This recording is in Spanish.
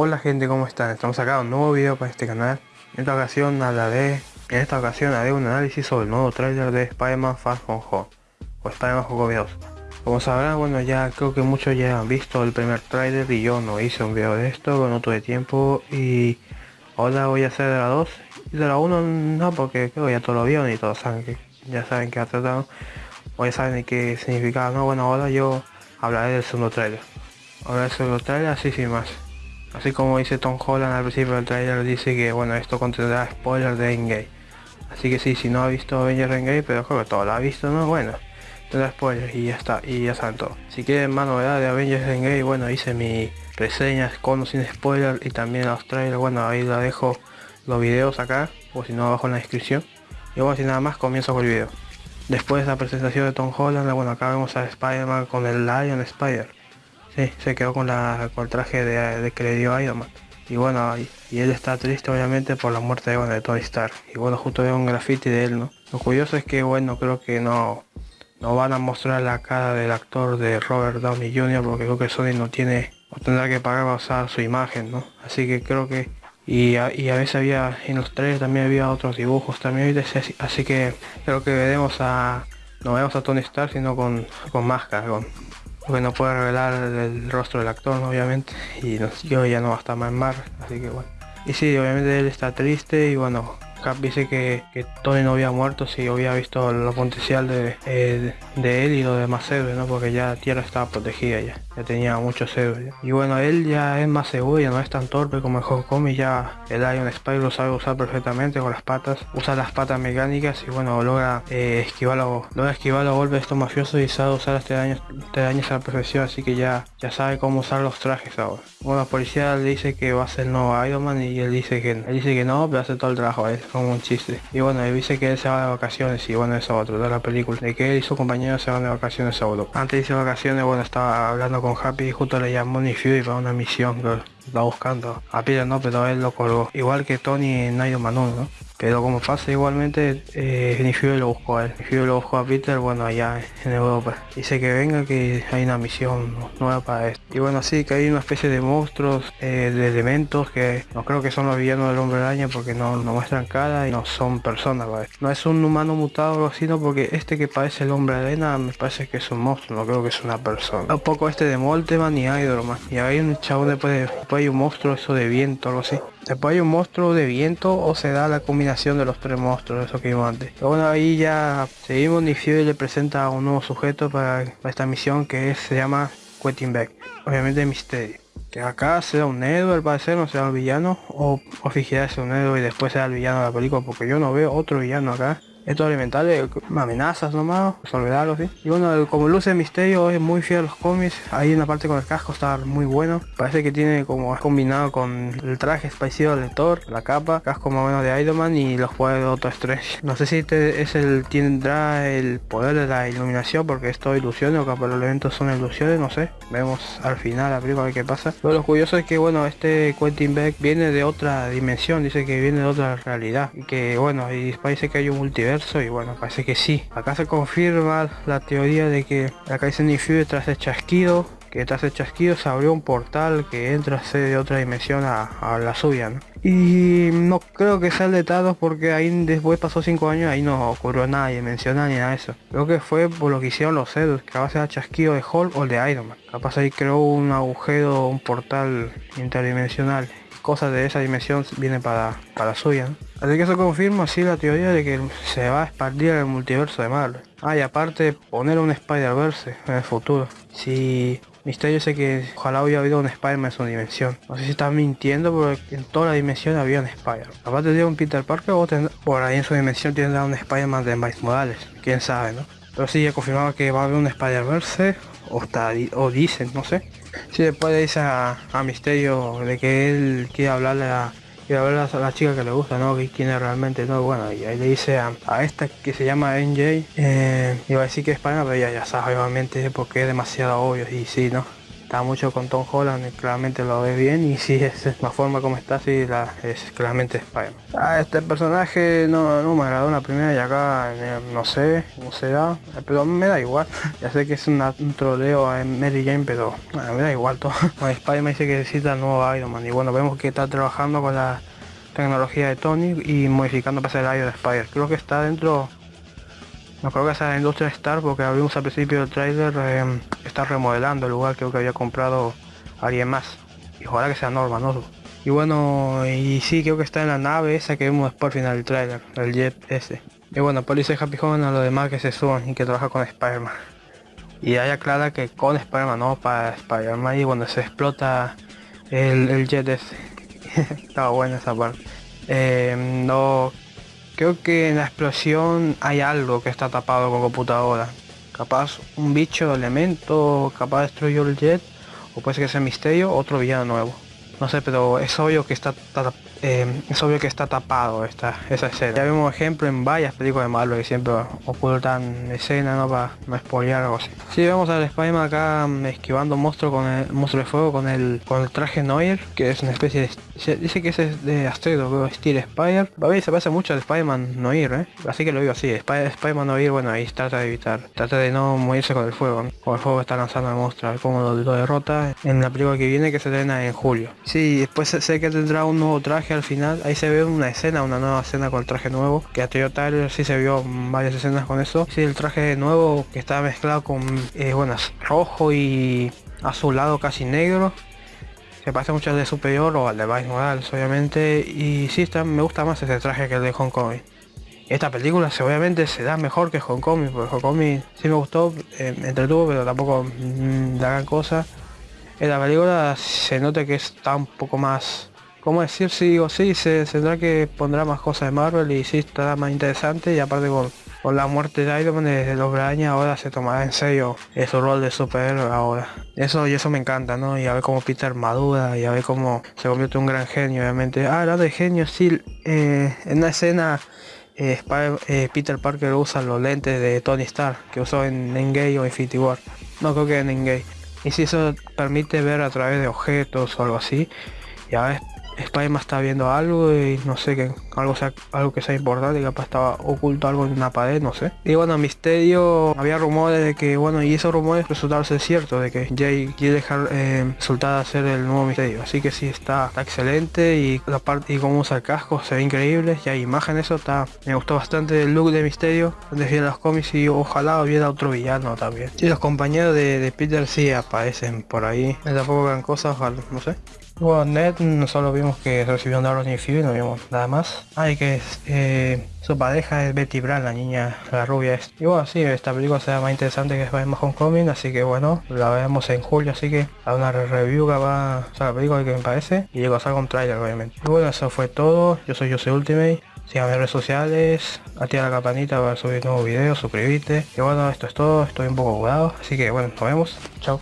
Hola gente, ¿cómo están? Estamos acá un nuevo video para este canal. En esta ocasión hablaré, en esta ocasión haré un análisis sobre el nuevo tráiler de Spider-Man Far From Home o Spider-Man Juego 2. Como sabrán, bueno ya creo que muchos ya han visto el primer tráiler y yo no hice un video de esto, no tuve tiempo y ahora voy a hacer de la 2 y de la 1 no porque creo que ya todos lo vieron y todos saben que ya saben que ha tratado o ya saben qué significaba, no bueno ahora yo hablaré del segundo tráiler. Ahora el segundo tráiler así sin más. Así como dice Tom Holland al principio del trailer, dice que bueno, esto contendrá spoilers de Endgame. Así que sí, si no ha visto Avengers Endgame, pero creo que todo lo ha visto, ¿no? Bueno, tendrá spoilers y ya está, y ya saben todo. Si quieren más novedad de Avengers Endgame, bueno, hice mi reseñas con o sin spoilers y también los trailers, bueno, ahí la dejo los videos acá, o si no abajo en la descripción. Y bueno, sin nada más, comienzo con el video. Después de la presentación de Tom Holland, bueno, acá vemos a Spider-Man con el Lion Spider Sí, se quedó con, la, con el traje de, que le dio Iron Man. Y bueno, y, él está triste obviamente por la muerte de, bueno, de Tony Stark. Y bueno, justo veo un graffiti de él, ¿no? Lo curioso es que, bueno, creo que no, no van a mostrar la cara del actor de Robert Downey Jr. porque creo que Sony no tiene, o tendrá que pagar para usar su imagen, ¿no? Así que creo que... Y a, a veces había, en los trailers también había otros dibujos también, así que creo que veremos a... No vemos a Tony Stark, sino con, con máscara, porque no puede revelar el rostro del actor obviamente y yo ya no va a estar más en mar así que bueno y sí obviamente él está triste y bueno Cap dice que, que, Tony no había muerto si había visto lo potencial de, eh, él y lo demás héroes, ¿no? Porque ya Tierra estaba protegida ya, ya tenía muchos héroes. Y bueno, él ya es más seguro, ya no es tan torpe como el y ya el Iron Spider lo sabe usar perfectamente con las patas. Usa las patas mecánicas y bueno, logra eh, esquivar, logra esquivar los golpes de estos mafiosos y sabe usar este daño, este daño a la perfección, así que ya, ya sabe cómo usar los trajes ahora. Bueno, la policía le dice que va a ser nuevo Iron Man y él dice que, él dice que no, pero hace todo el trabajo a él como un chiste. Y bueno, él dice que él se va de vacaciones y bueno, eso otro de la película. De que él y su compañero se van de vacaciones a Europa. Antes de vacaciones, bueno, estaba hablando con Happy y justo le llamó Nick Fury para una misión que está buscando. A Peter no, pero él lo colgó. Igual que Tony en Iron Man 1, ¿no? Pero como pasa igualmente, eh, lo buscó a él. Fury lo buscó a Peter, bueno, allá en Europa. Dice que venga, que hay una misión nueva para esto. Y bueno, sí, que hay una especie de monstruos, eh, de elementos que no creo que son los villanos del hombre araña porque no, no muestran cara y no son personas, No es un humano mutado sino porque este que parece el hombre arena me parece que es un monstruo, no creo que es una persona. Un poco este de Molteman y Idolman. Y hay un chabón después, después hay un monstruo eso de viento, algo así. Después hay un monstruo de viento o se da la combinación de los tres monstruos, eso que vimos antes. Pero bueno, ahí ya seguimos, y le presenta a un nuevo sujeto para, esta misión que se llama Quentin Beck. Obviamente misterio. Que acá sea un héroe al parecer, no sea un villano, o, o un héroe y después sea el villano de la película, porque yo no veo otro villano acá. Estos elementales, amenazas nomás, resolverlo ¿sí? Y bueno, como luce misterio es muy fiel a los cómics. Hay una parte con el casco está muy bueno. Parece que tiene como combinado con el traje parecido al Thor, la capa, casco más o menos de Iron Man y los poderes de otro Strange. No sé si este es el tendrá el poder de la iluminación porque es todo ilusiones o capaz los elementos son ilusiones, no sé. Vemos al final la película qué pasa. Pero lo curioso es que bueno, este Quentin Beck viene de otra dimensión, dice que viene de otra realidad. Y que bueno, y parece que hay un multiverso y bueno, parece que sí. Acá se confirma la teoría de que acá dice Nifury tras el chasquido, que tras el chasquido se abrió un portal que entra de otra dimensión a, la suya. Y no creo que sea el de Thanos porque ahí después pasó 5 años ahí no ocurrió nada y menciona ni nada de eso. Creo que fue por lo que hicieron los Zeus, que a ser el chasquido de Hulk o de Iron Man. Capaz ahí creó un agujero, un portal interdimensional cosas de esa dimensión vienen para, para suya. Así que eso confirma así la teoría de que se va a expandir el multiverso de Marvel. Ah, y aparte poner un Spider-Verse en el futuro. Si Misterio sé que ojalá hubiera habido un Spider-Man en su dimensión. No sé si está mintiendo porque en toda la dimensión había un Spider. Aparte de un Peter Parker o por ahí en su dimensión tendrá un Spider-Man de Miles Morales. Quién sabe, ¿no? Pero sí, ya confirmaba que va a haber un Spider-Verse o, o dicen, no sé. Si después le dice a, Misterio de que él quiere hablarle a, quiere hablar a la chica que le gusta, ¿no? Que quién es realmente, ¿no? Bueno, y ahí le dice a, esta que se llama NJ, eh, iba a decir que es España, pero ya, ya sabe obviamente porque es demasiado obvio y sí, ¿no? Está mucho con Tom Holland, claramente lo ves bien y si es la forma como está, la, es claramente Spider-Man. Ah, este personaje no, no me agradó la primera y acá eh, no sé cómo será, pero me da igual. Ya sé que es un troleo en Mary Jane, pero me da igual todo. Bueno, Spider-Man dice que necesita el nuevo Iron Man y bueno, vemos que está trabajando con la tecnología de Tony y modificando para hacer el de Spider. Creo que está dentro no creo que la industria Star porque abrimos al principio del trailer eh, está remodelando el lugar creo que había comprado alguien más. Y ojalá que sea Norma no y bueno y sí creo que está en la nave esa que vimos después al final del trailer el jet ese. Y bueno por dice Happy Home a lo demás que se suban y que trabaja con Spider-Man. Y hay aclara que con Spider-Man no para Spider-Man y cuando se explota el, jet ese. Estaba buena esa parte. Eh, no Creo que en la explosión hay algo que está tapado con computadora. Capaz un bicho, elemento, capaz destruyó el jet, o puede ser que sea misterio, otro villano nuevo. No sé, pero es obvio que está eh, es obvio que está tapado esta, esa escena. Ya vemos ejemplo en varias películas de Marvel que siempre ocultan escena ¿no? para no spoilear algo así. Si vemos al Spider-Man acá mm, esquivando monstruo con el monstruo de fuego con el con el traje Noir, que es una especie de dice que ese es de Asteroid, creo, estilo Spider. A ver, se parece mucho al Spider-Man Noir, ¿eh? Así que lo digo así, Spider-Man Noir, bueno, ahí trata de evitar, trata de no morirse con el fuego, con el fuego está lanzando el monstruo, a ver cómo lo, derrota en la película que viene que se estrena en julio. Sí, después sé que tendrá un nuevo traje al final, ahí se ve una escena, una nueva escena con el traje nuevo, que a Toyota sí se vio varias escenas con eso. Sí, el traje nuevo que está mezclado con, eh, rojo y azulado casi negro. Se parece mucho al de Superior o al de Vice Morales, obviamente. Y sí, está, me gusta más ese traje que el de Hong Kong. Esta película obviamente se da mejor que Hong Kong, porque Hong Kong sí me gustó, eh, entretuvo, pero tampoco mm, la gran cosa. En la película se nota que está un poco más ¿Cómo decir? Sí o sí, se tendrá que pondrá más cosas de Marvel y sí estará más interesante y aparte con, con la muerte de Iron Man desde los años ahora se tomará en serio su rol de superhéroe ahora. Eso y eso me encanta, ¿no? Y a ver cómo Peter madura y a ver cómo se convierte en un gran genio, obviamente. Ah, hablando de genio, sí, eh, en una escena eh, eh, Peter Parker usa los lentes de Tony Stark que usó en Endgame o Infinity War. No creo que en Endgame. Y si eso permite ver a través de objetos o algo así, ya ves Spider-Man está viendo algo y no sé que algo sea algo que sea importante, capaz estaba oculto algo en una pared, no sé. Y bueno, Misterio, había rumores de que, bueno, y esos rumores resultaron ser ciertos, de que Jay quiere dejar eh, resultar ser el nuevo Misterio. Así que sí está, excelente y la parte y cómo usa el casco se ve increíble, y hay imagen eso está. Me gustó bastante el look de Misterio, donde los cómics y ojalá hubiera otro villano también. Y los compañeros de, de Peter sí aparecen por ahí. Tampoco gran cosa, ojalá, no sé. Bueno, Ned solo vimos que recibió un download y no vimos nada más. Hay que eh, su pareja es Betty Brand, la niña, la rubia es. Y bueno, sí, esta película será más interesante que Spider-Man Homecoming, así que bueno, la vemos en julio, así que a una review que va, o sea, la película que me parece, y luego a sacar un trailer obviamente. Y bueno, eso fue todo, yo soy Jose Ultimate, síganme en redes sociales, activa la campanita para subir nuevos videos, suscribirte. Y bueno, esto es todo, estoy un poco jugado, así que bueno, nos vemos, chao.